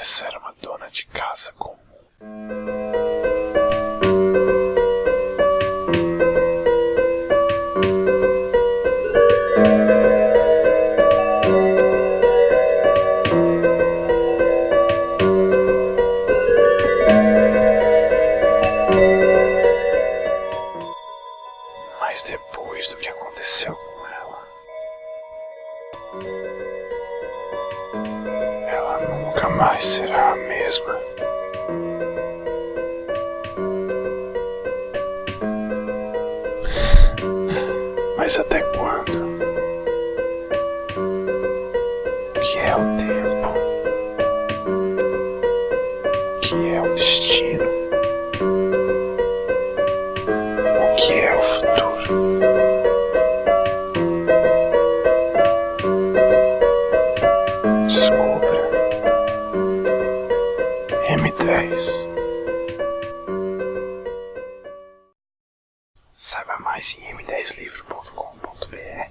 Vanessa era uma dona de casa comum. Mas depois do que aconteceu com ela nunca mais será a mesma. Mas até quando? O que é o tempo? O que é o destino? O que é o futuro? M10 Saiba mais em m10livro.com.br